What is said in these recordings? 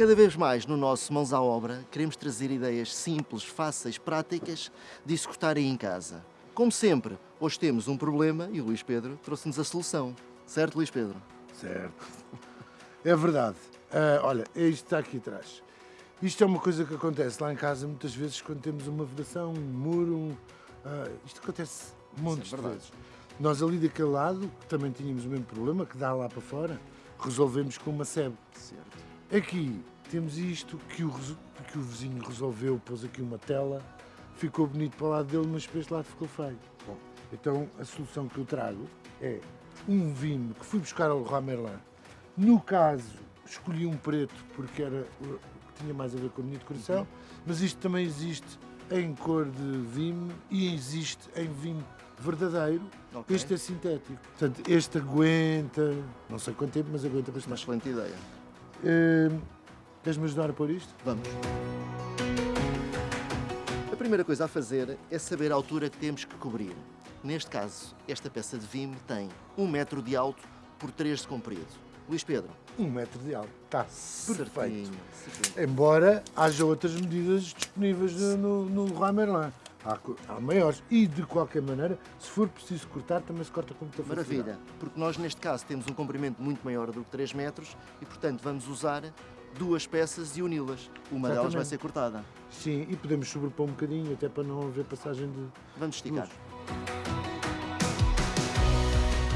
Cada vez mais no nosso Mãos à Obra queremos trazer ideias simples, fáceis, práticas de executarem em casa. Como sempre, hoje temos um problema e o Luís Pedro trouxe-nos a solução. Certo, Luís Pedro? Certo. É verdade. Ah, olha, é isto que está aqui atrás. Isto é uma coisa que acontece lá em casa muitas vezes quando temos uma vedação, um muro. Um, ah, isto acontece montes é de vezes. Nós ali daquele lado, que também tínhamos o mesmo problema, que dá lá para fora, resolvemos com uma sebe. Certo. Aqui temos isto que o, que o vizinho resolveu, pôs aqui uma tela, ficou bonito para o lado dele, mas para este lado ficou feio. Bom, então a solução que eu trago é um vinho que fui buscar ao Leroy Merlin. No caso, escolhi um preto porque era tinha mais a ver com a minha decoração, mas isto também existe em cor de vinho e existe em vinho verdadeiro. Ok. Este é sintético. Portanto, este aguenta, não sei quanto tempo, mas aguenta Uma bastante. excelente ideia. Hum, Queres-me ajudar a pôr isto? Vamos. A primeira coisa a fazer é saber a altura que temos que cobrir. Neste caso, esta peça de vime tem 1 metro de alto por 3 de comprido. Luís Pedro, Um metro de alto. Está perfeito. certinho, certinho. Embora haja outras medidas disponíveis no, no, no Merlin. Há, há maiores. E, de qualquer maneira, se for preciso cortar, também se corta com muita facilidade. Maravilha, porque nós neste caso temos um comprimento muito maior do que 3 metros e, portanto, vamos usar duas peças e uni-las. Uma delas vai Exatamente. ser cortada. Sim, e podemos sobrepor um bocadinho, até para não haver passagem de... Vamos esticar. Luz.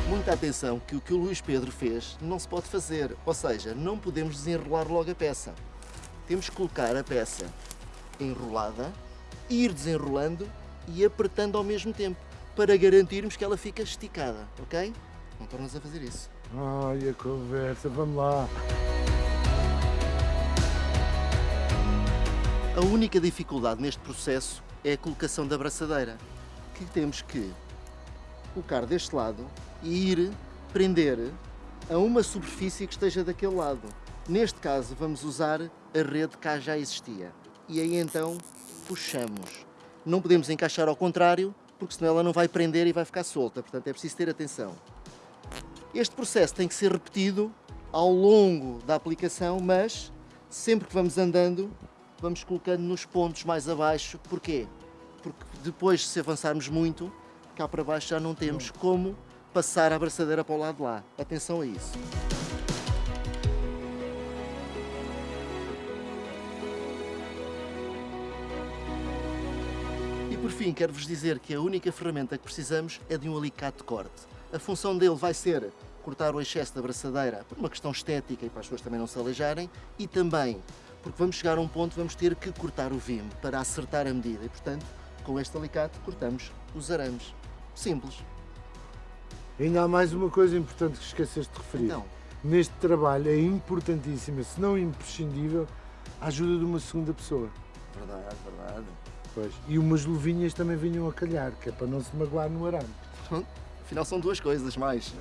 Muita atenção que o que o Luís Pedro fez não se pode fazer, ou seja, não podemos desenrolar logo a peça. Temos que colocar a peça enrolada, ir desenrolando e apertando ao mesmo tempo, para garantirmos que ela fica esticada, ok? Não tornas a fazer isso. Ai, a conversa, vamos lá. A única dificuldade neste processo é a colocação da braçadeira, que temos que colocar deste lado e ir prender a uma superfície que esteja daquele lado. Neste caso, vamos usar a rede que já existia. E aí então puxamos. Não podemos encaixar ao contrário, porque senão ela não vai prender e vai ficar solta. Portanto, é preciso ter atenção. Este processo tem que ser repetido ao longo da aplicação, mas sempre que vamos andando, vamos colocando nos pontos mais abaixo. Porquê? Porque depois, se avançarmos muito, cá para baixo já não temos como passar a abraçadeira para o lado de lá. Atenção a isso. Por fim, quero-vos dizer que a única ferramenta que precisamos é de um alicate de corte. A função dele vai ser cortar o excesso da braçadeira por uma questão estética e para as pessoas também não se aleijarem e também porque vamos chegar a um ponto vamos ter que cortar o vime para acertar a medida e, portanto, com este alicate cortamos os arames. Simples. Ainda há mais uma coisa importante que esqueceste de referir. Então, Neste trabalho é importantíssima, se não imprescindível, a ajuda de uma segunda pessoa. verdade, verdade. Pois. E umas luvinhas também vinham a calhar, que é para não se magoar no arame. Afinal são duas coisas mais.